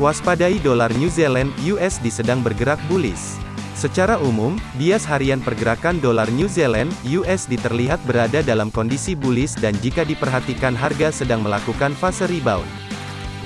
Waspadai dolar New Zealand USD sedang bergerak bullish. Secara umum, bias harian pergerakan dolar New Zealand USD terlihat berada dalam kondisi bullish dan jika diperhatikan harga sedang melakukan fase rebound.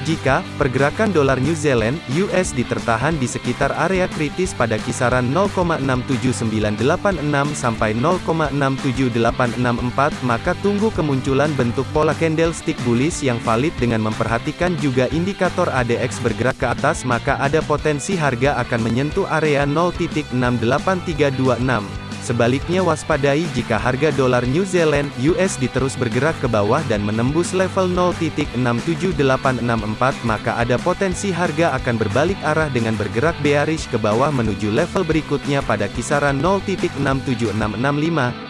Jika pergerakan dolar New Zealand (USD) tertahan di sekitar area kritis pada kisaran 0,67986 sampai 0,67864, maka tunggu kemunculan bentuk pola candlestick bullish yang valid dengan memperhatikan juga indikator ADX bergerak ke atas maka ada potensi harga akan menyentuh area 0.68326. Sebaliknya waspadai jika harga dolar New Zealand USD terus bergerak ke bawah dan menembus level 0.67864 maka ada potensi harga akan berbalik arah dengan bergerak bearish ke bawah menuju level berikutnya pada kisaran 0.67665.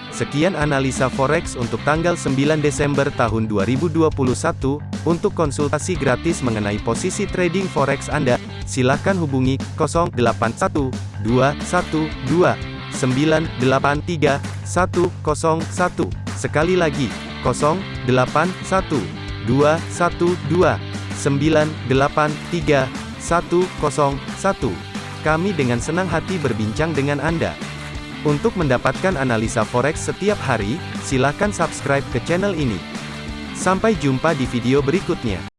Sekian analisa forex untuk tanggal 9 Desember tahun 2021. Untuk konsultasi gratis mengenai posisi trading forex Anda, silakan hubungi 081212 983 101. Sekali lagi, 081 212 983 101. Kami dengan senang hati berbincang dengan Anda. Untuk mendapatkan analisa forex setiap hari, silakan subscribe ke channel ini. Sampai jumpa di video berikutnya.